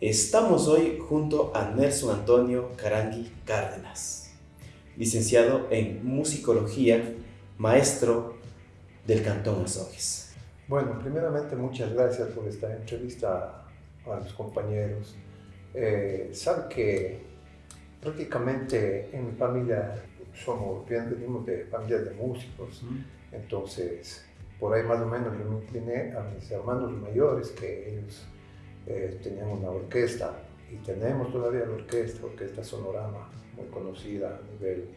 Estamos hoy junto a Nelson Antonio Carangui Cárdenas, licenciado en musicología, maestro del Cantón Azogues. Bueno, primeramente muchas gracias por esta entrevista a los compañeros. Eh, sabe que prácticamente en mi familia somos, bien venimos de familias de músicos, entonces por ahí más o menos yo me incliné a mis hermanos mayores que ellos eh, tenían una orquesta y tenemos todavía la orquesta, Orquesta Sonorama, muy conocida a nivel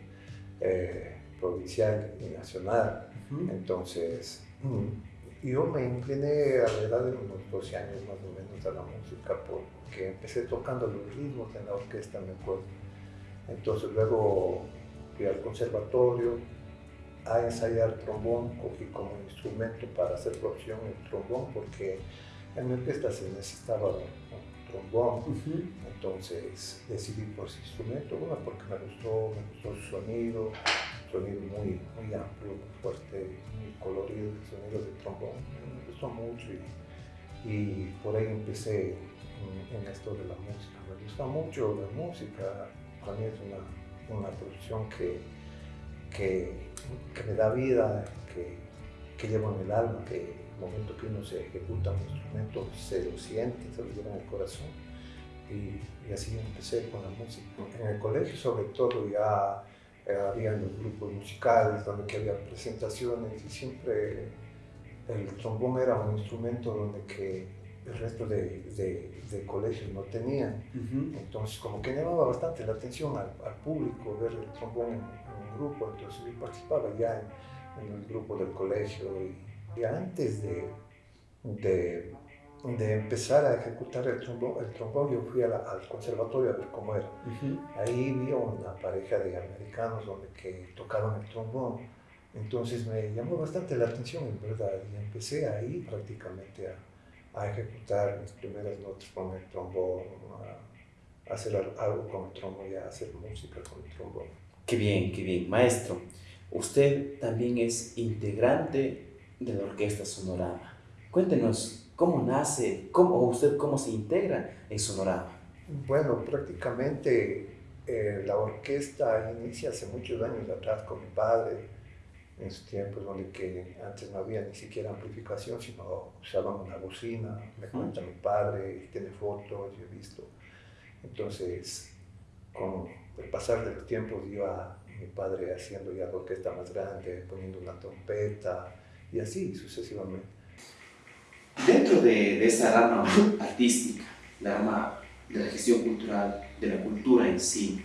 eh, provincial y nacional. Entonces, mm, yo me incliné a la edad de unos 12 años más o menos a la música porque empecé tocando los ritmos en la orquesta, me acuerdo. Entonces luego fui al conservatorio a ensayar trombón, cogí como instrumento para hacer profesión el trombón porque en mi orquesta se necesitaba un, trombón, entonces decidí por ese instrumento, una porque me gustó, me gustó su sonido, sonido muy, muy amplio, fuerte, muy colorido, el sonido del trombón, me gustó mucho y, por ahí empecé en, esto de la música. Me gusta mucho la música, para mí es una, una profesión que, que, que, me da vida, que, que llevo en el alma, que momento que uno se ejecuta un instrumento, se lo siente, se lo lleva en el corazón. Y, y, así empecé con la música. En el colegio, sobre todo, ya eh, había los grupos musicales donde había presentaciones y siempre el trombón era un instrumento donde que el resto de, de, colegios no tenían. Entonces, como que llamaba bastante la atención al, al público ver el trombón en, un grupo. Entonces, yo participaba ya en, en el grupo del colegio y y antes de, de, de, empezar a ejecutar el trombón, el trombón yo fui al conservatorio a ver cómo era. Ahí vi una pareja de americanos donde que tocaban el trombón. Entonces me llamó bastante la atención, en verdad, y empecé ahí prácticamente a, a ejecutar mis primeras notas con el trombón, a, hacer algo con el trombón y a hacer música con el trombón. Qué bien, qué bien. Maestro, usted también es integrante de la Orquesta Sonorama. Cuéntenos cómo nace, cómo, o usted cómo se integra en Sonorama. Bueno, prácticamente eh, la orquesta inicia hace muchos años atrás con mi padre, en sus tiempos donde que antes no había ni siquiera amplificación, sino usaban una bocina, me cuenta mi padre, tiene fotos, yo he visto. Entonces, con el pasar del tiempo iba mi padre haciendo ya la orquesta más grande, poniendo una trompeta, y así sucesivamente. Dentro de, de rama artística, la rama de la gestión cultural, de la cultura en sí,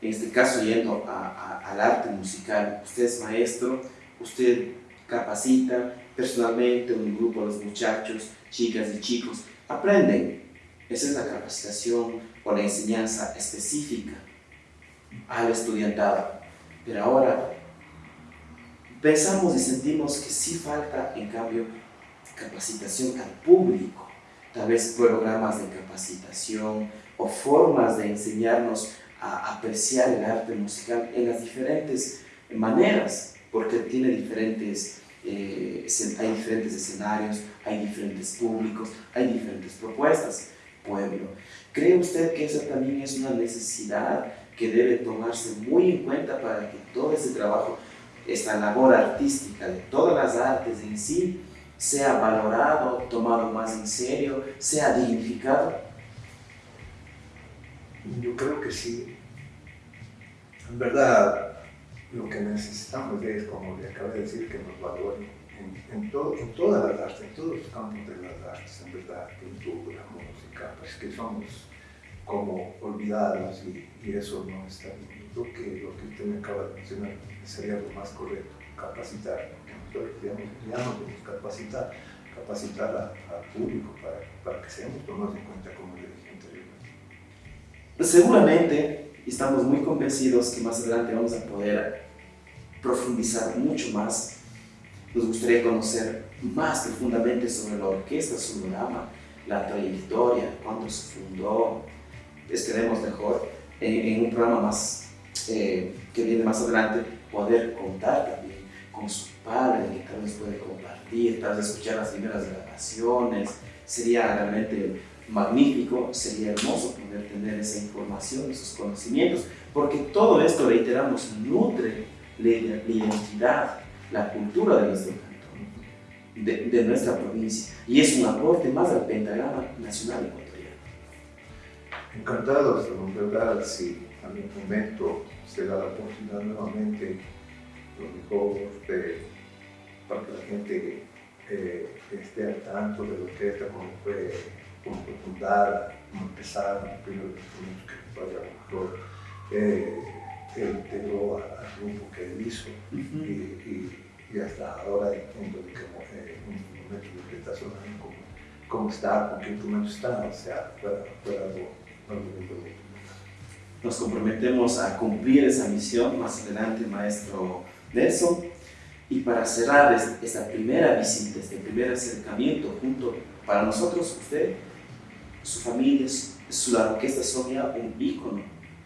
en este caso yendo al arte musical, usted es maestro, usted capacita personalmente un grupo de muchachos, chicas y chicos, aprenden. Esa es la capacitación o la enseñanza específica al estudiantado. Pero ahora pensamos y sentimos que sí falta, en cambio, capacitación al público, tal vez programas de capacitación o formas de enseñarnos a apreciar el arte musical en las diferentes maneras, porque tiene diferentes, eh, hay diferentes escenarios, hay diferentes públicos, hay diferentes propuestas, pueblo. ¿Cree usted que esa también es una necesidad que debe tomarse muy en cuenta para que todo ese trabajo esta labor artística de todas las artes en sí sea valorado, tomado más en serio, sea dignificado? Yo creo que sí. En verdad, lo que necesitamos es, como le acabé de decir, que nos valoren en, todas las artes, en todos los campos de las artes, en verdad, pintura, música, pues que somos como olvidados y, eso no está bien lo que, lo que usted me acaba de mencionar sería lo más correcto, capacitar. Digamos, capacitar, capacitar al público para, para, que seamos tomados en cuenta como le dije anteriormente. Seguramente estamos muy convencidos que más adelante vamos a poder profundizar mucho más Nos gustaría conocer más profundamente sobre la orquesta Sonorama, la trayectoria, cuándo se fundó. Esperemos mejor en, un programa más eh, que viene más adelante poder contar con su padre, que tal vez puede compartir, tal vez escuchar las primeras grabaciones. Sería realmente magnífico, sería hermoso poder tener esa información, esos conocimientos, porque todo esto, reiteramos, nutre la, identidad, la cultura de nuestro cantón, de, de, nuestra provincia, y es un aporte más al pentagrama nacional ecuatoriano. Encantados de verdad, si a mi momento se da la oportunidad nuevamente, lo mejor para que la gente eh, esté al tanto de lo que está, como fue como fundar, como empezar, los primeros instrumentos que lo mejor eh, él integró al grupo que él hizo y, y, y, hasta ahora entiendo que eh, un instrumento que está sonando, cómo, cómo, está, con qué instrumento está, o sea, fue, fue algo, algo muy bonito. Nos comprometemos a cumplir esa misión más adelante, maestro Nelson. Y para cerrar esta primera visita, este primer acercamiento junto, para nosotros, usted, su familia, su, la orquesta Sonia, un ícono,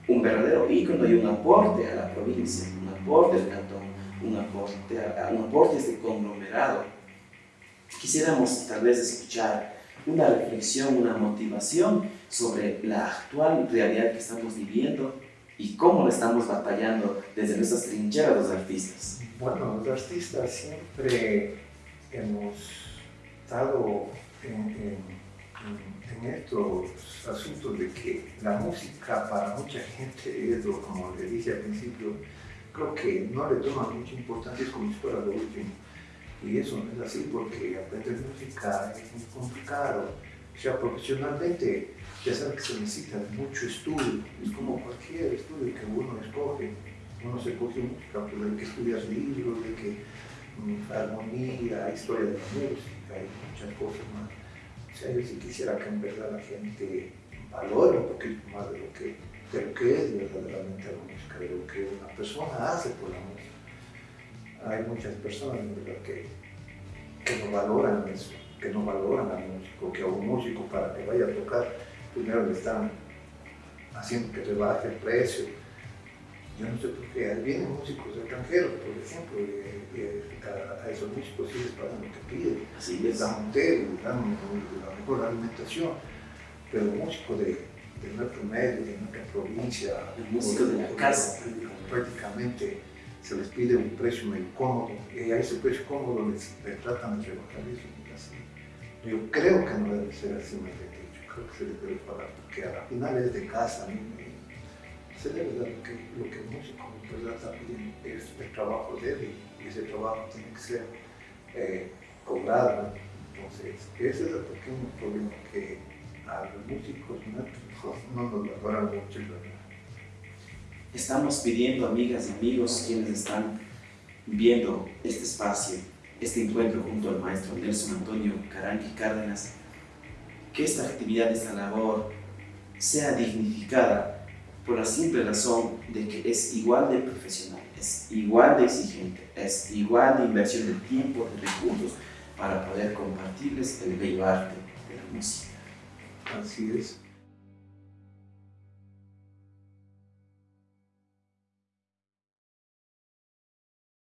un verdadero ícono y un aporte a la provincia, un aporte al cantón, un aporte a, un aporte a este conglomerado. Quisiéramos tal vez escuchar una reflexión, una motivación sobre la actual realidad que estamos viviendo y cómo lo estamos batallando desde nuestras trincheras los artistas. Bueno, los artistas siempre hemos estado en estos asuntos de que la música para mucha gente es, como le dije al principio, creo que no le toma mucha importancia, como si fuera lo último. Y eso no es así porque aprender música es muy complicado. O sea, profesionalmente ya sabe que se necesita mucho estudio, es como cualquier estudio que uno escoge. Uno se coge música, pero hay que estudiar libros, hay que mm, armonía, historia de la música y muchas cosas más sea, yo sí quisiera que en verdad la gente valore un poquito más de lo que, de lo que es verdaderamente la música, de lo que una persona hace por la música. Hay muchas personas en verdad que, que no valoran eso, que no valoran al músico, que a un músico para que vaya a tocar, primero le están haciendo que rebaje el precio. Yo no sé por qué, vienen músicos extranjeros, por ejemplo, a, esos músicos sí les pagan lo que piden, Así les dan un té, les dan la mejor alimentación, pero músicos de, de nuestro medio, de nuestra provincia, músicos de la casa, prácticamente se les pide un precio muy cómodo y a ese precio cómodo les, tratan de rebajar eso. Yo creo que no debe ser así, dicho, creo que se debe pagar, porque a la final es de casa, se debe dar lo que, lo que el músico ¿verdad? está pidiendo, es el trabajo de él y ese trabajo tiene que ser eh, cobrado. Entonces, ese es el pequeño problema que a los músicos no, no nos valoran mucho. Estamos pidiendo, amigas y amigos, quienes están viendo este espacio, este encuentro junto al maestro Nelson Antonio Caranqui Cárdenas, que esta actividad, esta labor, sea dignificada por la simple razón de que es igual de profesional, es igual de exigente, es igual de inversión de tiempo, de recursos, para poder compartirles el bello arte de la música. Así es.